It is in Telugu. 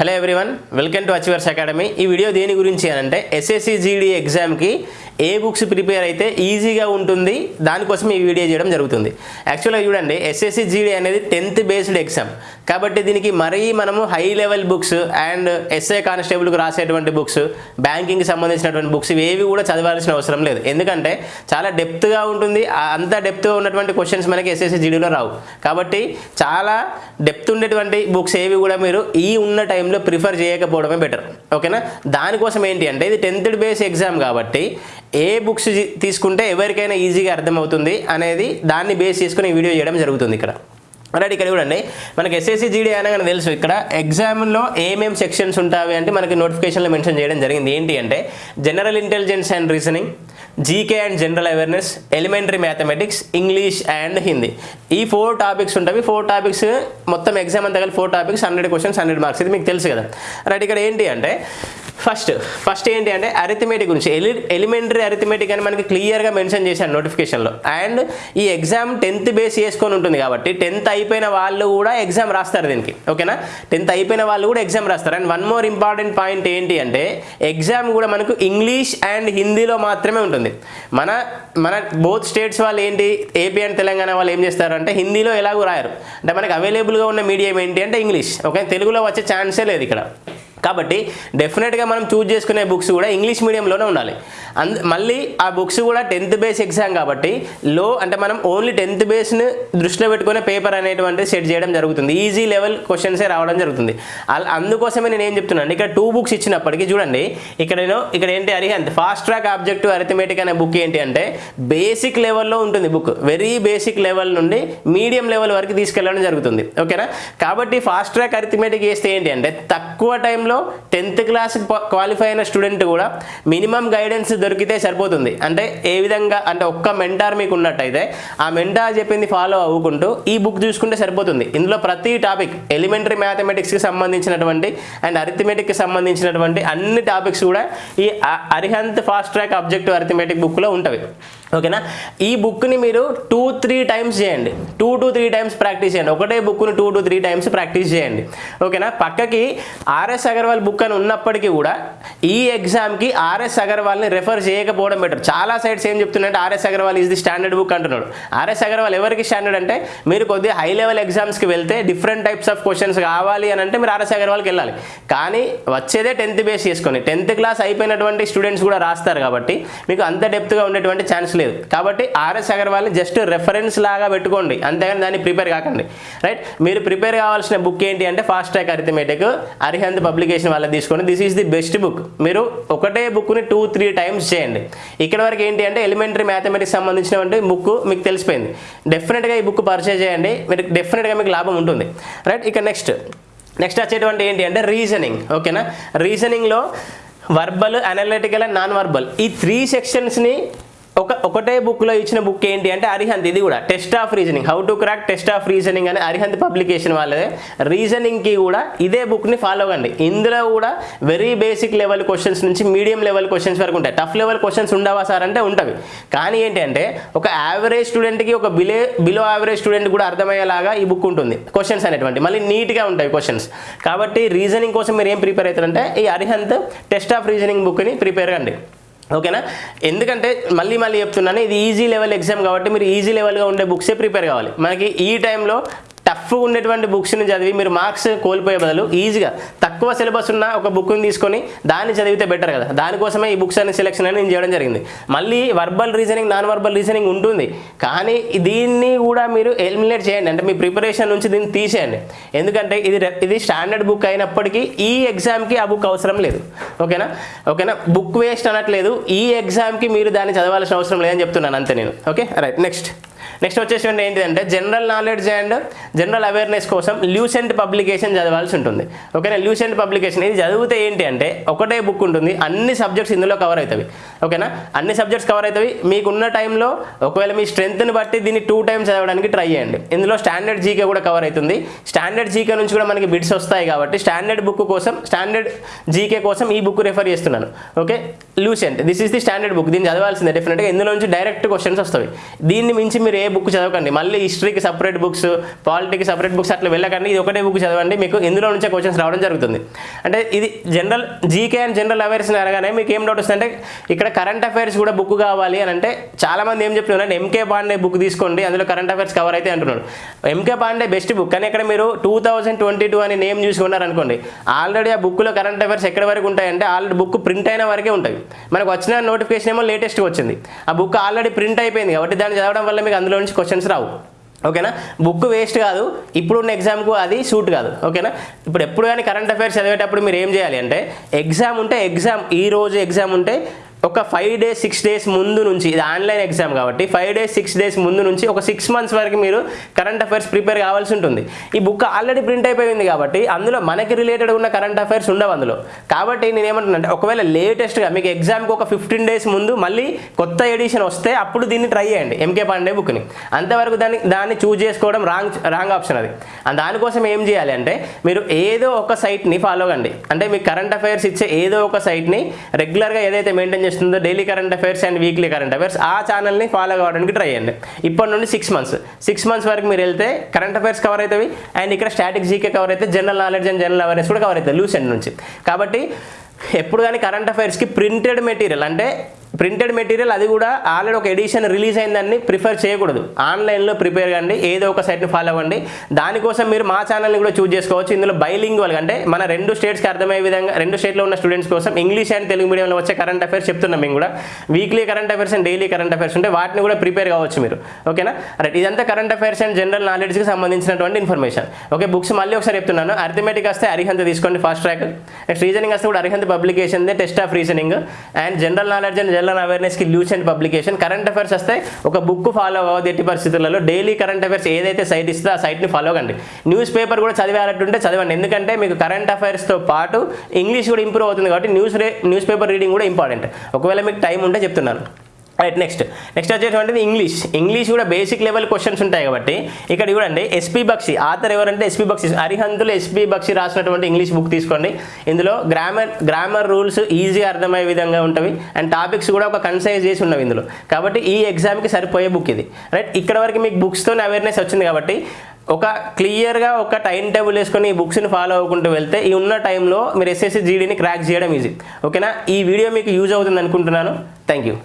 Hello everyone welcome to achievers academy ఈ వీడియో దేని గురించి అని అంటే ఎస్ఎస్సి జీడీ ఎగ్జామ్కి ఏ బుక్స్ ప్రిపేర్ అయితే ఈజీగా ఉంటుంది దానికోసం ఈ వీడియో చేయడం జరుగుతుంది. యాక్చువల్గా చూడండి ఎస్ఎస్సి జీడీ అనేది టెన్త్ బేస్డ్ ఎగ్జామ్ కాబట్టి దీనికి మరీ మనము high level books and SI కానిస్టేబుల్కి రాసేటువంటి బుక్స్ బ్యాంకింగ్కి సంబంధించినటువంటి బుక్స్ ఇవేవి కూడా చదవాల్సిన అవసరం లేదు. ఎందుకంటే చాలా డెప్త్గా ఉంటుంది అంత డెప్త్గా ఉన్నటువంటి క్వశ్చన్స్ మనకి ఎస్ఎస్సి జీడీలో రావు. కాబట్టి చాలా డెప్త్ ఉండేటువంటి బుక్స్ ఏవి కూడా మీరు ఈ ఉన్న టైంలో ప్రిఫర్ చేయకపోవడమే బెటర్ ఓకేనా దానికోసం ఏంటి అంటే ఇది టెన్త్ బేస్ ఎగ్జామ్ కాబట్టి ఏ బుక్స్ తీసుకుంటే ఎవరికైనా ఈజీగా అర్థమవుతుంది అనేది దాన్ని బేస్ చేసుకుని వీడియో చేయడం జరుగుతుంది ఇక్కడ. రైట్ ఇక్కడ చూడండి మనకి ఎస్ఎస్సి జీడీ అనగానే తెలుసు ఇక్కడ. ఎగ్జామ్లో ఏమేం సెక్షన్స్ ఉంటాయి అంటే మనకి నోటిఫికేషన్లో మెన్షన్ చేయడం జరిగింది. ఏంటి అంటే general intelligence and reasoning GK and general awareness elementary mathematics English and Hindi. ఈ ఫోర్ టాపిక్స్ ఉంటాయి ఫోర్ టాపిక్స్ మొత్తం ఎగ్జామ్ అంతా కలిపి four topics hundred questions hundred marks. ఇది మీకు తెలుసు కదా. రైట్ ఇక్కడ ఏంటి అంటే ఫస్ట్ ఫస్ట్ ఏంటి అంటే అరిథమెటిక్ గురించి. ఎలి ఎలిమెంటరీ అరిథమెటిక్ అని మనకి క్లియర్గా మెన్షన్ చేశాను నోటిఫికేషన్లో అండ్ ఈ ఎగ్జామ్ టెన్త్ బేస్ చేసుకొని ఉంటుంది కాబట్టి టెన్త్ అయిపోయిన వాళ్ళు కూడా ఎగ్జామ్ రాస్తారు దీనికి. ఓకేనా టెన్త్ అయిపోయిన వాళ్ళు కూడా ఎగ్జామ్ రాస్తారు. And one more important point ఏంటి అంటే ఎగ్జామ్ కూడా మనకు ఇంగ్లీష్ అండ్ హిందీలో మాత్రమే ఉంటుంది. మన మన బోత్ స్టేట్స్ వాళ్ళు ఏంటి? ఏపీ అండ్ తెలంగాణ వాళ్ళు ఏం చేస్తారంటే హిందీలో ఎలాగో రాయరు. అంటే మనకి అవైలబుల్గా ఉన్న మీడియం ఏంటి అంటే ఇంగ్లీష్ ఓకే తెలుగులో వచ్చే ఛాన్సే లేదు ఇక్కడ. కాబట్టి డెఫినెట్గా మనం చూజ్ చేసుకునే బుక్స్ కూడా ఇంగ్లీష్ మీడియంలోనే ఉండాలి. అంద మళ్ళీ ఆ బుక్స్ కూడా టెన్త్ బేస్ ఎగ్జామ్ కాబట్టి లో అంటే మనం ఓన్లీ టెన్త్ బేస్ని దృష్టిలో పెట్టుకునే పేపర్ అనేటువంటి సెట్ చేయడం జరుగుతుంది. ఈజీ లెవెల్ క్వశ్చన్సే రావడం జరుగుతుంది. అందుకోసమే నేను ఏం చెప్తున్నాను ఇక్కడ టూ బుక్స్ ఇచ్చినప్పటికీ చూడండి ఇక్కడ నేను ఇక్కడ ఏంటి Arihant fast track objective arithmetic అనే బుక్ ఏంటి అంటే బేసిక్ లెవెల్లో ఉంటుంది బుక్ వెరీ బేసిక్ లెవెల్ నుండి మీడియం లెవెల్ వరకు తీసుకెళ్ళడం జరుగుతుంది. ఓకేనా? కాబట్టి ఫాస్ట్ ట్రాక్ అరిథమెటిక్ చేస్తే ఏంటి అంటే తక్కువ టైంలో టెన్త్ క్లాస్ క్వాలిఫై అయిన స్టూడెంట్ కూడా మినిమం గైడెన్స్ దొరికితే సరిపోతుంది. అంటే ఏ విధంగా అంటే ఒక్క మెంటార్ మీకు ఉన్నట్టయితే ఆ మెంటార్ చెప్పింది ఫాలో అవ్వుకుంటూ ఈ బుక్ చూసుకుంటే సరిపోతుంది. ఇందులో ప్రతి టాపిక్ ఎలిమెంటరీ మ్యాథమెటిక్స్కి సంబంధించినటువంటి అండ్ అరిథమెటిక్కి సంబంధించినటువంటి అన్ని టాపిక్స్ కూడా ఈ Arihant fast track objective arithmetic బుక్లో ఉంటవి. ఓకేనా? ఈ బుక్ని మీరు టూ త్రీ టైమ్స్ చేయండి. Two to three times practice చేయండి. ఒకటే బుక్ని two to three times practice చేయండి. ఓకేనా? పక్కకి ఆర్ఎస్ అగర్వాల్ బుక్ అని ఉన్నప్పటికీ కూడా ఈ ఎగ్జామ్కి ఆర్ఎస్ అగర్వాల్ని రెఫర్ చేయకపోవడం బెటర్ చాలా సైడ్స్ ఏం చెప్తున్నాయంటే RS Agarwal is the standard book అంటున్నాడు. ఆర్ఎస్ అగర్వాల్ ఎవరికి స్టాండర్డ్ అంటే మీరు కొద్దిగా హై లెవెల్ ఎగ్జామ్స్కి వెళ్తే డిఫరెంట్ టైప్స్ ఆఫ్ క్వశ్చన్స్ కావాలి అని అంటే మీరు ఆర్ఎస్ అగర్వాల్కి వెళ్ళాలి. కానీ వచ్చేదే టెన్త్ బేస్ చేసుకొని టెన్త్ క్లాస్ అయిపోయినటువంటి స్టూడెంట్స్ కూడా రాస్తారు కాబట్టి మీకు అంత డెప్త్గా ఉండేటువంటి ఛాన్స్ లేదు. కాబట్టి ఆర్ఎస్ అగర్వాల్ని జస్ట్ రెఫరెన్స్ లాగా పెట్టుకోండి. అంతేగాని దాన్ని ప్రిపేర్ కాకండి. రైట్ మీరు ప్రిపేర్ కావాల్సిన బుక్ ఏంటి అంటే fast track arithmetic Arihant publication వాళ్ళ తీసుకోండి this is the best book మీరు ఒకటే బుక్ని టూ త్రీ టైమ్స్ చేయండి. ఇక్కడ వరకు ఏంటి అంటే ఎలిమెంటరీ మ్యాథమెటిక్స్ సంబంధించినటువంటి బుక్ మీకు తెలిసిపోయింది. డెఫినెట్గా ఈ బుక్ పర్చేజ్ చేయండి. మీరు డెఫినెట్గా మీకు లాభం ఉంటుంది. రైట్ ఇక నెక్స్ట్ నెక్స్ట్ వచ్చేటువంటి ఏంటి అంటే రీజనింగ్ ఓకేనా రీజనింగ్లో verbal analytical and non verbal ఈ త్రీ సెక్షన్స్ని ఒక ఒకటే బుక్లో ఇచ్చిన బుక్ ఏంటి అంటే అరిహంత్. ఇది కూడా test of reasoning. How to crack test of reasoning అని అరిహంత్ పబ్లికేషన్ వాళ్ళదే. రీజనింగ్కి కూడా ఇదే బుక్ని ఫాలో కండి ఇందులో కూడా వెరీ బేసిక్ లెవెల్ క్వశ్చన్స్ నుంచి మీడియం లెవెల్ క్వశ్చన్స్ వరకు ఉంటాయి. టఫ్ లెవెల్ క్వశ్చన్స్ ఉండవా సార్ అంటే ఉంటవి. కానీ ఏంటి అంటే ఒక యావరేజ్ స్టూడెంట్కి ఒక బిలే బిలో యావరేజ్ స్టూడెంట్ కూడా అర్థమయ్యేలాగా ఈ బుక్ ఉంటుంది. క్వశ్చన్స్ అనేటువంటి మళ్ళీ నీట్గా ఉంటాయి క్వశ్చన్స్ కాబట్టి రీజనింగ్ కోసం మీరు ఏం ప్రిపేర్ అవుతారంటే ఈ అరిహంత్ టెస్ట్ ఆఫ్ రీజనింగ్ బుక్ని ప్రిపేర్ కండి. ఓకేనా? ఎందుకంటే మళ్ళీ మళ్ళీ చెప్తున్నాను ఇది ఈజీ లెవెల్ ఎగ్జామ్ కాబట్టి మీరు ఈజీ లెవెల్గా ఉండే బుక్సే ప్రిపేర్ కావాలి. మనకి ఈ టైంలో టఫ్ ఉండేటువంటి బుక్స్ని చదివి మీరు మార్క్స్ కోల్పోయే బదులు ఈజీగా తక్కువ సిలబస్ ఉన్న ఒక బుక్ని తీసుకొని దాన్ని చదివితే బెటర్ కదా. దానికోసమే ఈ బుక్స్ అనే సెలెక్షన్ అని నేను చేయడం జరిగింది. మళ్ళీ verbal reasoning non verbal reasoning ఉంటుంది. కానీ దీన్ని కూడా మీరు ఎలిమినేట్ చేయండి. అంటే మీ ప్రిపరేషన్ నుంచి దీన్ని తీసేయండి. ఎందుకంటే ఇది ఇది స్టాండర్డ్ బుక్ అయినప్పటికీ ఈ ఎగ్జామ్కి ఆ బుక్ అవసరం లేదు. ఓకేనా? ఓకేనా? బుక్ వేస్ట్ అనట్లేదు. ఈ ఎగ్జామ్కి మీరు దాన్ని చదవాల్సిన అవసరం లేదని చెప్తున్నాను అంతే నేను. ఓకే? రైట్. నెక్స్ట్. నెక్స్ట్ వచ్చేసి ఏంటిదంటే general knowledge and general awareness కోసం ల్యూసెంట్ పబ్లికేషన్ చదవాల్సి ఉంటుంది. ఓకేనా ల్యూసెంట్ పబ్లికేషన్ ఇది చదివితే ఏంటి అంటే ఒకటే బుక్ ఉంటుంది అన్ని సబ్జెక్ట్స్ ఇందులో కవర్ అవుతాయి. ఓకేనా అన్ని సబ్జెక్ట్స్ కవర్ అవుతాయి. మీకున్న టైంలో ఒకవేళ మీ స్ట్రెంత్ని బట్టి దీన్ని టూ టైమ్స్ చదవడానికి ట్రై చేయండి. ఇందులో స్టాండర్డ్ జీకే కూడా కవర్ అవుతుంది. స్టాండర్డ్ జీకే నుంచి కూడా మనకి బిట్స్ వస్తాయి కాబట్టి స్టాండర్డ్ బుక్ కోసం స్టాండర్డ్ జీకే కోసం ఈ బుక్ రెఫర్ చేస్తున్నాను. Okay Lucent this is the standard book దీన్ని చదవాల్సిందే డెఫినెట్గా ఇందులో నుంచి డైరెక్ట్ క్వశ్చన్స్ వస్తాయి. దీన్ని మించి మీరు ఏ బుక్ చదవకండి. మళ్ళీ హిస్టరీకి సపరేట్ బుక్స్ పాలిటీకి సపరేట్ బుక్స్ అట్లా వెళ్ళకండి. ఇది ఒకటే బుక్ చదవండి. మీకు ఇందులో నుంచే క్వశ్చన్స్ రావడం జరుగుతుంది. అంటే ఇది general GK and general awareness అనగానే మీకు ఏం డౌట్ వస్తుందంటే ఇక్కడ కరెంట్ అఫైర్స్ కూడా బుక్ కావాలి అని అంటే చాలా మంది ఏం చెప్తున్నారు ఎంకే పాండే బుక్ తీసుకోండి అందులో కరెంట్ అఫైర్స్ కవర్ అయితే అంటున్నారు ఎంకే పాండే బెస్ట్ బుక్ కానీ ఇక్కడ మీరు టూ థౌసండ్ ట్వంటీ టూ అని నేమ్ చూసుకున్నారనుకోండి ఆల్రెడీ ఆ బుక్లో కరెంట్ అఫైర్స్ ఎక్కడ వరకు ఉంటాయంటే ఆల్రెడీ బుక్ ప్రింట్ అయిన వరకే ఉంటాయి. మనకు వచ్చిన నోటిఫికేషన్ ఏమో లేటెస్ట్గా వచ్చింది. ఆ బుక్ ఆల్రెడీ ప్రింట్ అయిపోయింది కాబట్టి దాన్ని చదవడం వల్ల మీకు అందులో నుంచి క్వశ్చన్స్ రావు. ఓకేనా బుక్ వేస్ట్ కాదు. ఇప్పుడున్న ఎగ్జామ్కు అది సూట్ కాదు. ఓకేనా ఇప్పుడు ఎప్పుడు కానీ కరెంట్ అఫైర్స్ చదివేటప్పుడు మీరు ఏం చేయాలి అంటే ఎగ్జామ్ ఉంటే ఎగ్జామ్ ఈ రోజు ఎగ్జామ్ ఉంటే ఒక ఫైవ్ డేస్ సిక్స్ డేస్ ముందు నుంచి ఇది ఆన్లైన్ ఎగ్జామ్ కాబట్టి ఫైవ్ డేస్ సిక్స్ డేస్ ముందు నుంచి ఒక సిక్స్ మంత్స్ వరకు మీరు కరెంట్ అఫైర్స్ ప్రిపేర్ కావాల్సి ఉంటుంది. ఈ బుక్ ఆల్రెడీ ప్రింట్ అయిపోయింది కాబట్టి అందులో మనకి రిలేటెడ్ ఉన్న కరెంట్ అఫైర్స్ ఉండవు అందులో. కాబట్టి నేను ఏమంటున్నానంటే ఒకవేళ లేటెస్ట్గా మీకు ఎగ్జామ్కి ఒక ఫిఫ్టీన్ డేస్ ముందు మళ్ళీ కొత్త ఎడిషన్ వస్తే అప్పుడు దీన్ని ట్రై చేయండి ఎంకే పాండే బుక్ని అంతవరకు దాన్ని దాన్ని చూజ్ చేసుకోవడం రాంగ్ రాంగ్ ఆప్షన్ అది. దానికోసం ఏం చేయాలి అంటే మీరు ఏదో ఒక సైట్ని ఫాలో కండి. అంటే మీకు కరెంట్ అఫైర్స్ ఇచ్చే ఏదో ఒక సైట్ని రెగ్యులర్గా ఏదైతే మెయింటైన్ చేస్తుందో daily current affairs and weekly current affairs ఆ ఛానల్ని ఫాలో కావడానికి ట్రై చేయండి. ఇప్పటి నుండి సిక్స్ మంత్స్ సిక్స్ మంత్స్ వరకు మీరు వెళ్తే కరెంట్ అఫైర్స్ కవర్ అవుతాయి. అండ్ ఇక్కడ స్టాటిక్ జీకే కవర్ అయితే general knowledge and general awareness కూడా కవర్ అవుతుంది లూస్ అండ్ నుంచి. కాబట్టి ఎప్పుడు కానీ కరెంట్ అఫైర్స్కి ప్రింటెడ్ మెటీరియల్ అంటే ప్రింటెడ్ మెటీరియల్ అది కూడా ఆల్రెడీ ఒక ఎడిషన్ రిలీజ్ అయిందని ప్రిఫర్ చేయకూడదు. ఆన్లైన్లో ప్రిపేర్ కండి ఏదో ఒక సైట్ని ఫాలో అవ్వండి. దానికోసం మీరు మా ఛానల్ని కూడా చూజ్ చేసుకోవచ్చు. ఇందులో బైలింగ్వల్ అంటే మన రెండు స్టేట్స్కి అర్థమయ్యే విధంగా రెండు స్టేట్లో ఉన్న స్టూడెంట్స్ కోసం ఇంగ్లీష్ అండ్ తెలుగు మీడియంలో వచ్చే కరెంట్ అఫైర్స్ చెప్తున్నాం మేము కూడా. Weekly current affairs and daily current affairs ఉంటే వాటిని కూడా ప్రిపేర్ కావచ్చు మీరు. ఓకేనా రైట్ ఇదంతా కరెంట్ అఫైర్స్ అండ్ జనరల్ నాలెడ్జ్కి సంబంధించినటువంటి ఇన్ఫర్మేషన్ ఓకే బుక్స్ మళ్ళీ ఒకసారి చెప్తున్నాను. అర్థమెటిక్ వస్తే అరిహంత తీసుకోండి ఫాస్ట్ ట్రాక్ నెక్స్ట్ రీజనింగ్ వస్తే కూడా Arihant publication test of reasoning and general knowledge and general అవేర్నెస్కి Lucent publication current affairs వస్తే ఒక బుక్ ఫాలో అవ్వదు ఎట్టి పరిస్థితులలో డైలీ కరెంట్ అఫైర్స్ ఏదైతే సైట్ ఇస్తే ఆ సైట్ని ఫాలో కండి. న్యూస్ పేపర్ కూడా చదివేటట్టుంటే చదవండి. ఎందుకంటే మీకు కరెంట్ అఫైర్స్తో పాటు ఇంగ్లీష్ కూడా ఇంప్రూవ్ అవుతుంది కాబట్టి న్యూస్ న్యూస్ పేపర్ రీడింగ్ కూడా ఇంపార్టెంట్ ఒకవేళ మీకు టైం ఉంటే చెప్తున్నాను. రైట్ నెక్స్ట్ నెక్స్ట్ వచ్చేటువంటిది ఇంగ్లీష్ ఇంగ్లీష్ కూడా బేసిక్ లెవెల్ క్వశ్చన్స్ ఉంటాయి కాబట్టి ఇక్కడ చూడండి ఎస్పీ బక్షి ఆథర్ ఎవరంటే ఎస్పీ బక్షి అరిహంతులు ఎస్పీ బక్షి రాసినటువంటి ఇంగ్లీష్ బుక్ తీసుకోండి. ఇందులో గ్రామర్ గ్రామర్ రూల్స్ ఈజీ అర్థమయ్యే విధంగా ఉంటవి అండ్ టాపిక్స్ కూడా ఒక కన్సైజ్ చేసి ఉన్నవి ఇందులో. కాబట్టి ఈ ఎగ్జామ్కి సరిపోయే బుక్ ఇది. రైట్ ఇక్కడ వరకు మీకు బుక్స్తో అవేర్నెస్ వచ్చింది కాబట్టి ఒక క్లియర్గా ఒక టైం టేబుల్ వేసుకొని ఈ బుక్స్ని ఫాలో అవ్వకుంటూ వెళ్తే ఈ ఉన్న టైంలో మీరు ఎస్ఎస్సి జీడీని క్రాక్ చేయడం ఈజీ ఓకేనా ఈ వీడియో మీకు యూజ్ అవుతుంది అనుకుంటున్నాను. Thank you